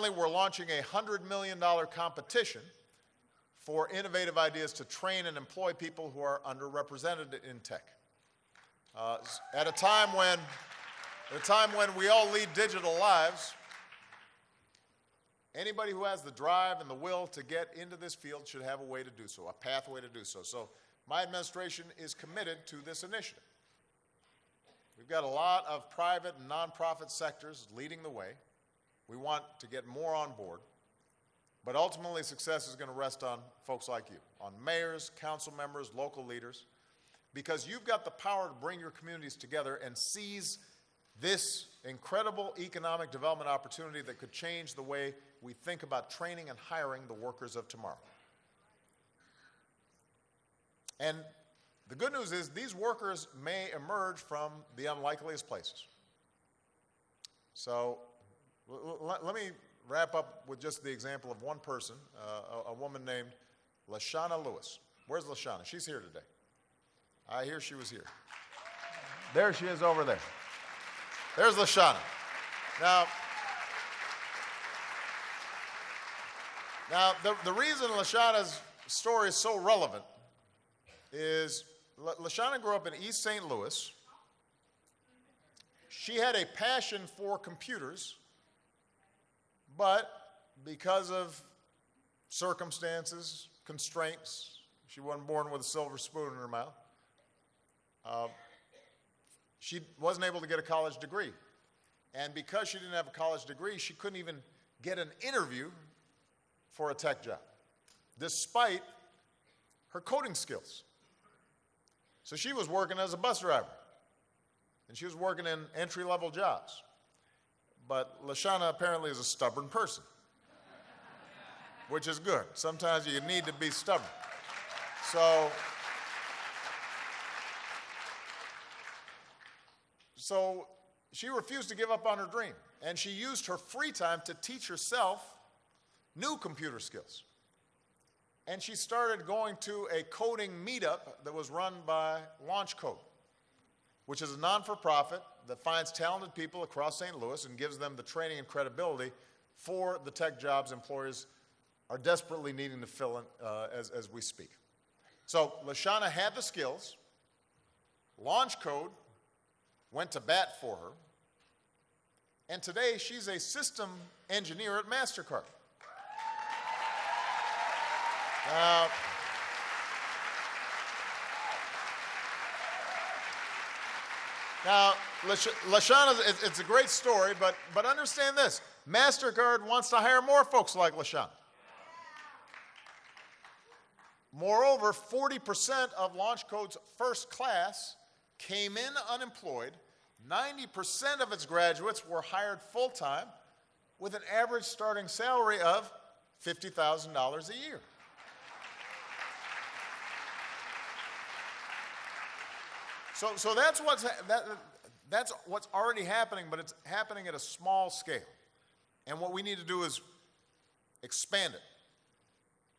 finally, we're launching a $100 million competition for innovative ideas to train and employ people who are underrepresented in tech. Uh, at a time when, at a time when we all lead digital lives, anybody who has the drive and the will to get into this field should have a way to do so, a pathway to do so. So my administration is committed to this initiative. We've got a lot of private and nonprofit sectors leading the way. We want to get more on board. But ultimately, success is going to rest on folks like you, on mayors, council members, local leaders, because you've got the power to bring your communities together and seize this incredible economic development opportunity that could change the way we think about training and hiring the workers of tomorrow. And the good news is these workers may emerge from the unlikeliest places. So let me wrap up with just the example of one person, uh, a, a, woman named Lashana Lewis. Where's Lashana? She's here today. I hear she was here. There she is over there. There's Lashana. Now, now the, the reason Lashana's story is so relevant is Lashana grew up in East St. Louis. She had a passion for computers but because of circumstances, constraints, she wasn't born with a silver spoon in her mouth. Uh, she wasn't able to get a college degree. And because she didn't have a college degree, she couldn't even get an interview for a tech job, despite her coding skills. So she was working as a bus driver, and she was working in entry level jobs. But Lashana apparently is a stubborn person, which is good. Sometimes you need to be stubborn. So, so she refused to give up on her dream, and she used her free time to teach herself new computer skills. And she started going to a coding meetup that was run by LaunchCode which is a non-for-profit that finds talented people across St. Louis and gives them the training and credibility for the tech jobs employers are desperately needing to fill in uh, as, as we speak. So Lashana had the skills, LaunchCode went to bat for her, and today she's a system engineer at MasterCard. Now, Lashana, it's a great story, but, but understand this. MasterCard wants to hire more folks like Lashana. Moreover, 40% of LaunchCode's first class came in unemployed. 90% of its graduates were hired full-time with an average starting salary of $50,000 a year. So, so that's, what's that, that's what's already happening, but it's happening at a small scale. And what we need to do is expand it.